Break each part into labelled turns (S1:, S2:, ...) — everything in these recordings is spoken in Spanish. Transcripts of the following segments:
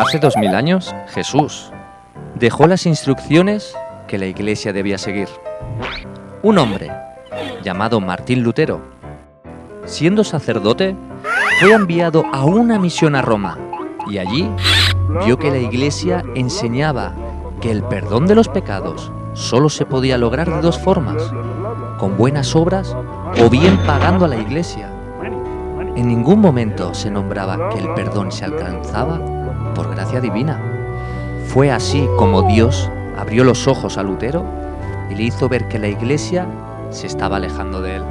S1: Hace dos mil años, Jesús dejó las instrucciones que la iglesia debía seguir. Un hombre, llamado Martín Lutero, siendo sacerdote, fue enviado a una misión a Roma y allí vio que la iglesia enseñaba que el perdón de los pecados solo se podía lograr de dos formas, con buenas obras o bien pagando a la iglesia. En ningún momento se nombraba que el perdón se alcanzaba por gracia divina. Fue así como Dios abrió los ojos a Lutero y le hizo ver que la iglesia se estaba alejando de él.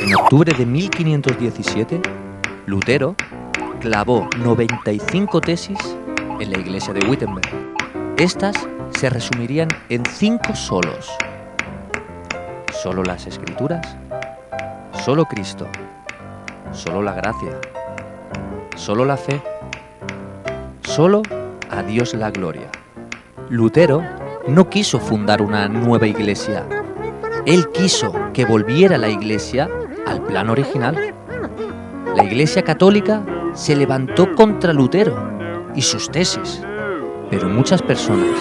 S1: En octubre de 1517, Lutero clavó 95 tesis en la iglesia de Wittenberg. Estas se resumirían en cinco solos. Solo las escrituras, solo Cristo, solo la gracia, solo la fe, solo a Dios la gloria. Lutero no quiso fundar una nueva iglesia. Él quiso que volviera la iglesia al plan original. La iglesia católica se levantó contra Lutero y sus tesis, pero muchas personas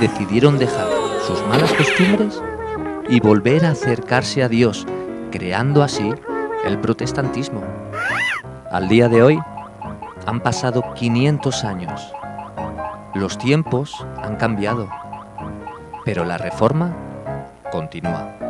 S1: decidieron dejar sus malas costumbres y volver a acercarse a Dios, creando así el protestantismo. Al día de hoy han pasado 500 años. Los tiempos han cambiado, pero la reforma continúa.